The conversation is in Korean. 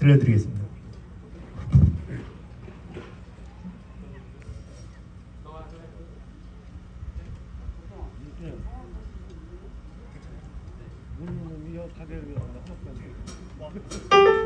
들려드리겠습니다. 네.